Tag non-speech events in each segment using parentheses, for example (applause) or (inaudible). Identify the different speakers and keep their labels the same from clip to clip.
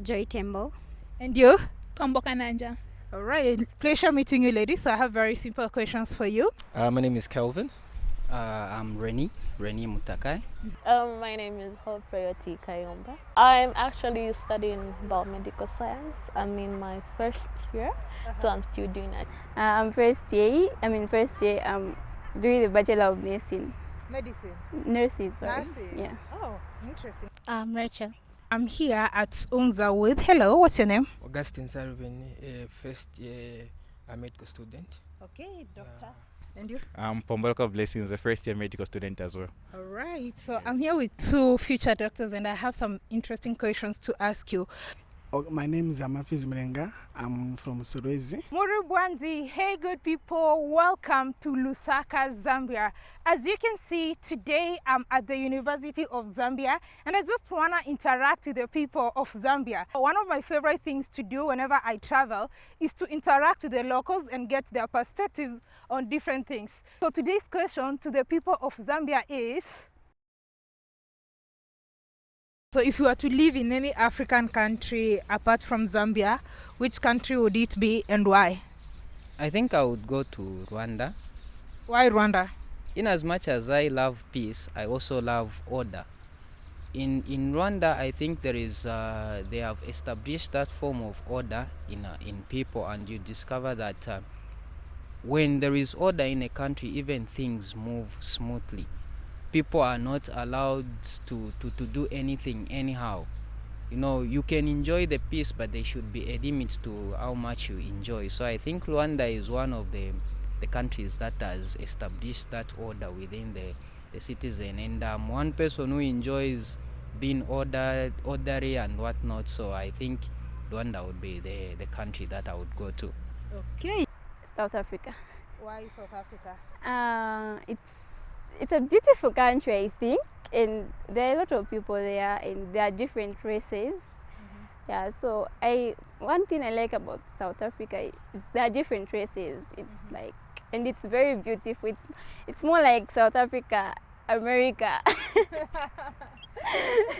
Speaker 1: Joy Tembo.
Speaker 2: And you?
Speaker 3: Tombo Kananja.
Speaker 2: All right, pleasure meeting you, ladies. So I have very simple questions for you.
Speaker 4: Uh, my name is Kelvin.
Speaker 5: Uh, I'm Reni, Reni Mutakai.
Speaker 6: Um, my name is Hope Prayoti Kayomba. I'm actually studying biomedical science. I'm in my first year, so I'm still doing that.
Speaker 7: Uh, I'm first year. I'm in first year. I'm doing the Bachelor of Nursing.
Speaker 2: Medicine.
Speaker 7: Nursing, sorry.
Speaker 2: Nursing.
Speaker 7: Yeah.
Speaker 2: Oh, interesting.
Speaker 3: I'm Rachel.
Speaker 2: I'm here at Unza with. Hello, what's your name?
Speaker 4: Augustine Sarubin, a first year uh, medical student.
Speaker 2: Okay, doctor. And you?
Speaker 8: I'm Pombolka Blessings, a first year medical student as well.
Speaker 2: All right. So I'm here with two future doctors, and I have some interesting questions to ask you.
Speaker 9: Oh, my name is Amafiz Mrenga. I'm from Solwezi.
Speaker 2: Murubwanzi, hey good people, welcome to Lusaka, Zambia. As you can see, today I'm at the University of Zambia and I just want to interact with the people of Zambia. One of my favorite things to do whenever I travel is to interact with the locals and get their perspectives on different things. So today's question to the people of Zambia is, so if you were to live in any African country apart from Zambia, which country would it be and why?
Speaker 5: I think I would go to Rwanda.
Speaker 2: Why Rwanda?
Speaker 5: In as much as I love peace, I also love order. In in Rwanda, I think there is uh, they have established that form of order in uh, in people, and you discover that uh, when there is order in a country, even things move smoothly. People are not allowed to, to, to do anything anyhow. You know, you can enjoy the peace, but there should be a limit to how much you enjoy. So I think Rwanda is one of the the countries that has established that order within the, the citizen. And I'm one person who enjoys being ordered, orderly and whatnot. So I think Rwanda would be the, the country that I would go to.
Speaker 2: Okay.
Speaker 7: South Africa.
Speaker 2: Why South Africa?
Speaker 7: Uh, it's it's a beautiful country, I think, and there are a lot of people there, and there are different races.
Speaker 2: Mm-hmm.
Speaker 7: Yeah, so I one thing I like about South Africa is there are different races. It's
Speaker 2: Mm-hmm.
Speaker 7: like and it's very beautiful. It's it's more like South Africa, America. (laughs)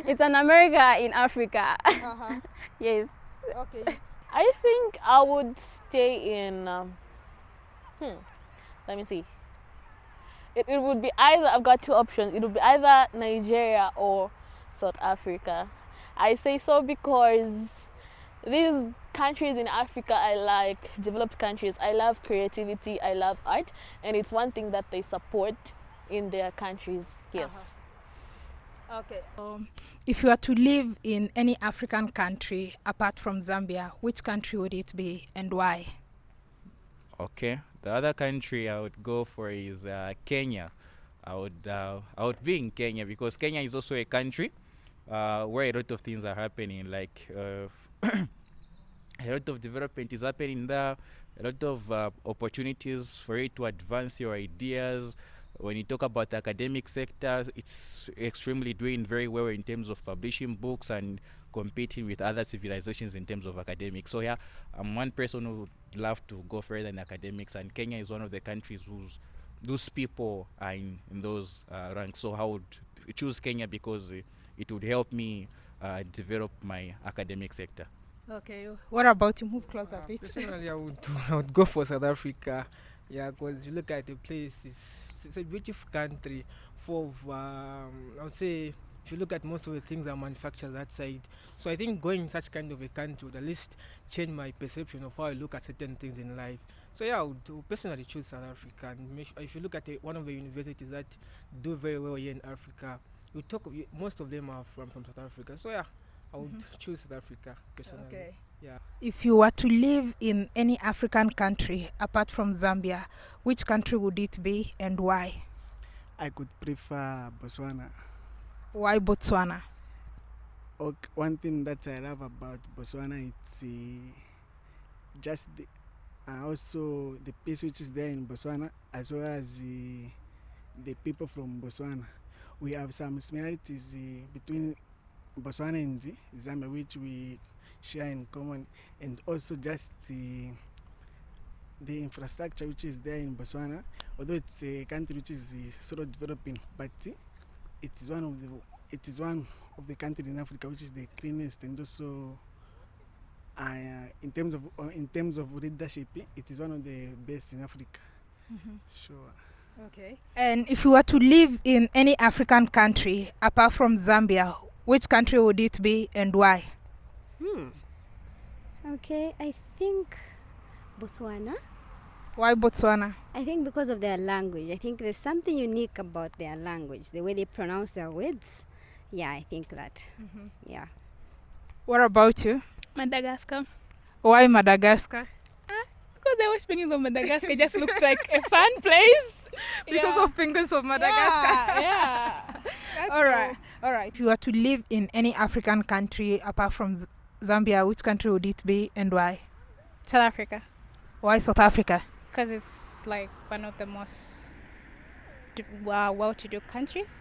Speaker 7: it's an America in Africa.
Speaker 2: Uh-huh. (laughs)
Speaker 7: yes.
Speaker 2: Okay.
Speaker 6: I think I would stay in. Um, hmm. Let me see. It, it would be either. I've got two options. It would be either Nigeria or South Africa. I say so because these countries in Africa I like developed countries. I love creativity. I love art, and it's one thing that they support in their countries. Yes.
Speaker 2: Okay. Um, if you were to live in any African country apart from Zambia, which country would it be and why?
Speaker 8: Okay, the other country I would go for is uh, Kenya. I would uh, I would be in Kenya because Kenya is also a country uh, where a lot of things are happening. Like uh, (coughs) a lot of development is happening there. A lot of uh, opportunities for you to advance your ideas. When you talk about the academic sector, it's extremely doing very well in terms of publishing books and competing with other civilizations in terms of academics. So yeah, I'm one person who love to go further in academics, and Kenya is one of the countries whose those people are in, in those uh, ranks. So I would choose Kenya because uh, it would help me uh, develop my academic sector.
Speaker 2: Okay. What about you? Move closer a bit.
Speaker 4: Personally, I would, (laughs) I would go for South Africa. Yeah, because you look at the place, it's, it's a beautiful country full of, um, I would say, if you look at most of the things are manufactured that side. So I think going in such kind of a country would at least change my perception of how I look at certain things in life. So yeah, I would personally choose South Africa. And if you look at the, one of the universities that do very well here in Africa, you talk of, most of them are from, from South Africa. So yeah, I would mm-hmm. choose South Africa personally.
Speaker 2: Okay.
Speaker 4: Yeah.
Speaker 2: If you were to live in any African country apart from Zambia, which country would it be and why?
Speaker 9: I could prefer Botswana.
Speaker 2: Why Botswana?
Speaker 9: Okay, one thing that I love about Botswana it's uh, just the, uh, also the peace which is there in Botswana as well as uh, the people from Botswana. We have some similarities uh, between Botswana and the Zambia which we share in common and also just uh, the infrastructure which is there in Botswana although it's a country which is uh, developing but uh, it is one of the it is one of the countries in Africa which is the cleanest and also uh, in terms of uh, in terms of leadership, it is one of the best in Africa. Mm -hmm. Sure.
Speaker 2: Okay. And if you were to live in any African country apart from Zambia, which country would it be and why?
Speaker 7: Hmm. Okay, I think Botswana.
Speaker 2: Why Botswana?
Speaker 7: I think because of their language. I think there's something unique about their language, the way they pronounce their words. Yeah, I think that. Mm-hmm. Yeah.
Speaker 2: What about you?
Speaker 1: Madagascar.
Speaker 2: Why Madagascar?
Speaker 1: Ah, because I watched Penguins of Madagascar, it just looks like a fun place. (laughs)
Speaker 2: Because
Speaker 1: Yeah.
Speaker 2: of penguins of Madagascar.
Speaker 1: Yeah. yeah. (laughs)
Speaker 2: all right, all right. If you were to live in any African country apart from Z- Zambia, which country would it be and why?
Speaker 1: South Africa.
Speaker 2: Why South Africa?
Speaker 1: Because it's like one of the most uh, well-to-do countries.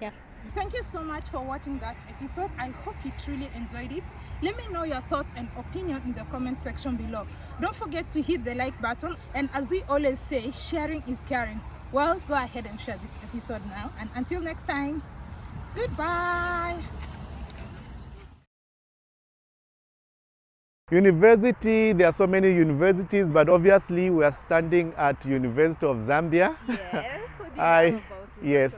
Speaker 1: Yeah.
Speaker 2: Thank you so much for watching that episode. I hope you truly enjoyed it. Let me know your thoughts and opinion in the comment section below. Don't forget to hit the like button and as we always say, sharing is caring. Well, go ahead and share this episode now and until next time, goodbye.
Speaker 3: University, there are so many universities, but obviously we are standing at University of Zambia.
Speaker 7: Yes. (laughs)
Speaker 3: I, yes,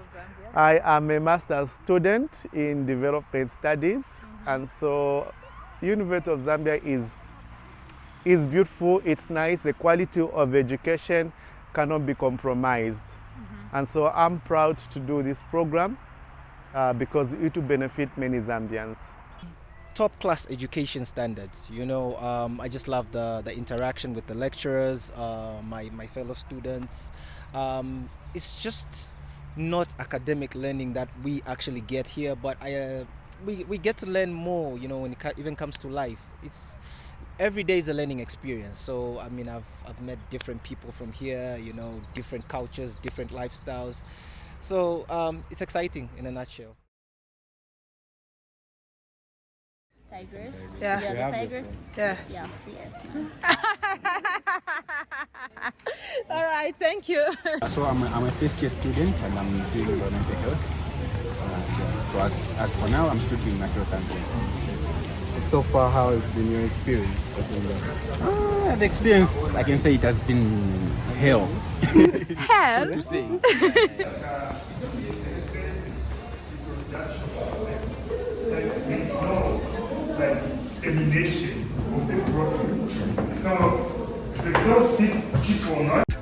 Speaker 3: I am a master's student in development studies, and so University of Zambia is is beautiful. It's nice. The quality of education cannot be compromised, and so I'm proud to do this program uh, because it will benefit many Zambians.
Speaker 10: Top class education standards. You know, um, I just love the, the interaction with the lecturers, uh, my, my fellow students. Um, it's just not academic learning that we actually get here, but I, uh, we, we get to learn more, you know, when it even comes to life. It's every day is a learning experience. So, I mean, I've, I've met different people from here, you know, different cultures, different lifestyles. So, um, it's exciting in a nutshell.
Speaker 6: Tigers.
Speaker 2: Yeah.
Speaker 6: Yeah, the tigers.
Speaker 2: Yeah.
Speaker 6: Yeah. Yes. man.
Speaker 2: All right, thank you.
Speaker 11: So I'm a, I'm a first year student and I'm doing environmental health. Uh, so as, as for now, I'm still doing natural sciences.
Speaker 12: So far, how has been your experience?
Speaker 11: Uh, the experience, I can say it has been hell.
Speaker 2: Hell? (laughs)
Speaker 11: to say. (laughs)
Speaker 13: elimination of the process. So the first people not